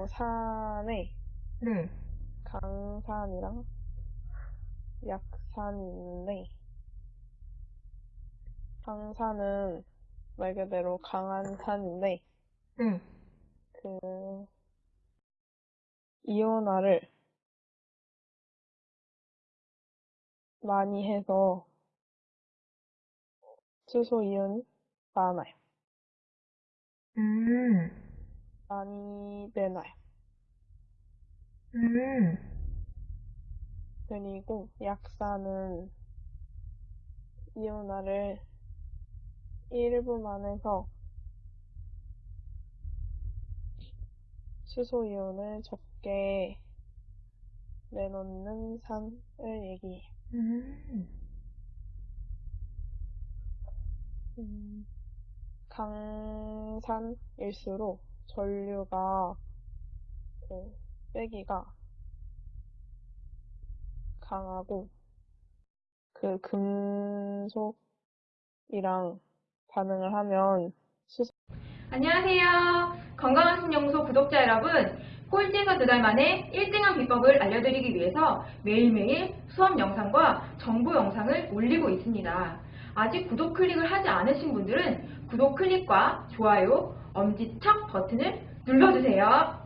어, 산에 네. 강산이랑 약산이 있는데, 강산은 말 그대로 강한 산인데, 네. 그, 이온화를 많이 해서 수소 이온이 많아요. 음. 많이 내놔요. 음. 그리고 약산은 이온화를 일부만 해서 수소 이온을 적게 내놓는 산을 얘기해요. 음. 음, 강산일수록 전류가 그 세기가 강하고 그 금속이랑 반응을 하면 수소 안녕하세요. 건강한 신연구소 구독자 여러분. 꼴찌에서 두 달 만에 1등한 비법을 알려드리기 위해서 매일매일 수업 영상과 정보 영상을 올리고 있습니다. 아직 구독 클릭을 하지 않으신 분들은 구독 클릭과 좋아요, 엄지척 버튼을 눌러주세요.